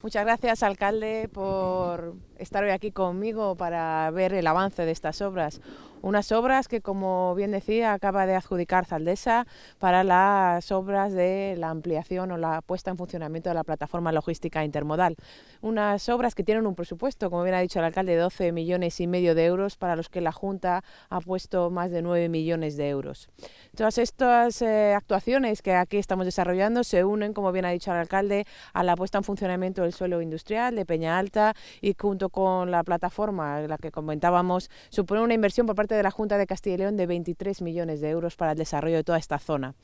Muchas gracias, alcalde, por estar hoy aquí conmigo para ver el avance de estas obras. Unas obras que, como bien decía, acaba de adjudicar Zaldesa para las obras de la ampliación o la puesta en funcionamiento de la plataforma logística intermodal. Unas obras que tienen un presupuesto, como bien ha dicho el alcalde, de 12 millones y medio de euros, para los que la Junta ha puesto más de 9 millones de euros. Todas estas eh, actuaciones que aquí estamos desarrollando se unen, como bien ha dicho el alcalde, a la puesta en funcionamiento del suelo industrial de Peña Alta y junto con la plataforma, la que comentábamos, supone una inversión por parte de la Junta de Castilla y León de 23 millones de euros para el desarrollo de toda esta zona.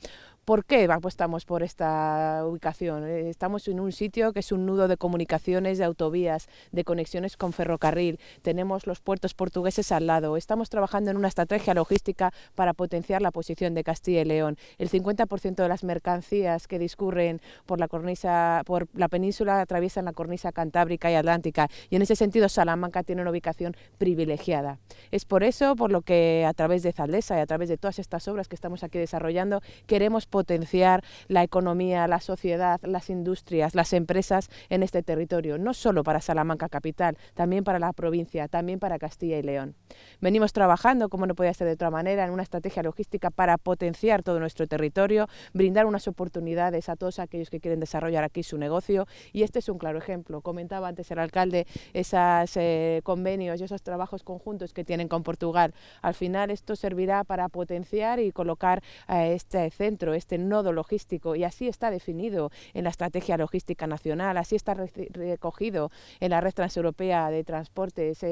¿Por qué apostamos por esta ubicación? Eh, estamos en un sitio que es un nudo de comunicaciones, de autovías, de conexiones con ferrocarril. Tenemos los puertos portugueses al lado. Estamos trabajando en una estrategia logística para potenciar la posición de Castilla y León. El 50% de las mercancías que discurren por la cornisa, por la península atraviesan la cornisa cantábrica y atlántica y en ese sentido Salamanca tiene una ubicación privilegiada. Es por eso por lo que a través de Zaldesa y a través de todas estas obras que estamos aquí desarrollando queremos potenciar la economía, la sociedad, las industrias, las empresas en este territorio, no solo para Salamanca capital, también para la provincia, también para Castilla y León. Venimos trabajando, como no podía ser de otra manera, en una estrategia logística para potenciar todo nuestro territorio, brindar unas oportunidades a todos aquellos que quieren desarrollar aquí su negocio y este es un claro ejemplo. Comentaba antes el alcalde esos eh, convenios y esos trabajos conjuntos que tienen con Portugal. Al final esto servirá para potenciar y colocar a este centro, este nodo logístico y así está definido en la Estrategia Logística Nacional, así está recogido en la Red Transeuropea de Transportes.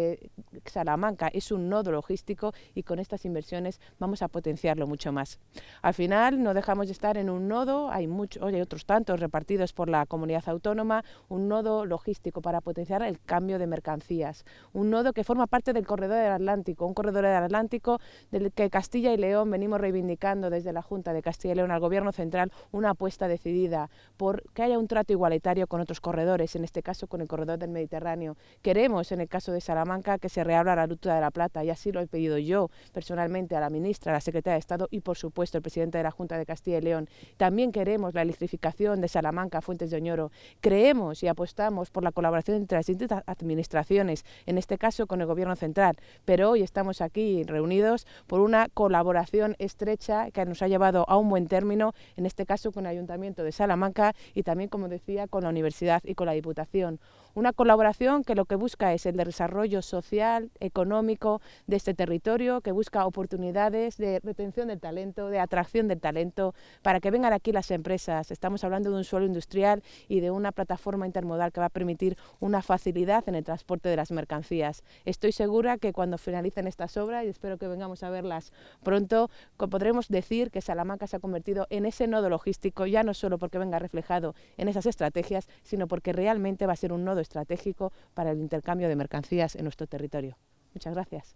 Salamanca es un nodo logístico y con estas inversiones vamos a potenciarlo mucho más. Al final no dejamos de estar en un nodo, hay, muchos, hay otros tantos repartidos por la comunidad autónoma, un nodo logístico para potenciar el cambio de mercancías, un nodo que forma parte del corredor del Atlántico, un corredor del Atlántico del que Castilla y León venimos reivindicando desde la Junta de Castilla y León al Gobierno Central una apuesta decidida por que haya un trato igualitario con otros corredores, en este caso con el corredor del Mediterráneo. Queremos, en el caso de Salamanca, que se reabra la ruta de la Plata y así lo he pedido yo personalmente a la ministra, a la secretaria de Estado y, por supuesto, el presidente de la Junta de Castilla y León. También queremos la electrificación de Salamanca, Fuentes de Oñoro. Creemos y apostamos por la colaboración entre las distintas administraciones, en este caso con el Gobierno Central, pero hoy estamos aquí reunidos por una colaboración estrecha que nos ha llevado a un buen término, en este caso con el Ayuntamiento de Salamanca y también, como decía, con la Universidad y con la Diputación. Una colaboración que lo que busca es el desarrollo social, económico de este territorio, que busca oportunidades de retención del talento, de atracción del talento, para que vengan aquí las empresas. Estamos hablando de un suelo industrial y de una plataforma intermodal que va a permitir una facilidad en el transporte de las mercancías. Estoy segura que cuando finalicen estas obras, y espero que vengamos a verlas pronto, podremos decir que Salamanca se ha convertido en ese nodo logístico, ya no solo porque venga reflejado en esas estrategias, sino porque realmente va a ser un nodo estratégico para el intercambio de mercancías en nuestro territorio. Muchas gracias.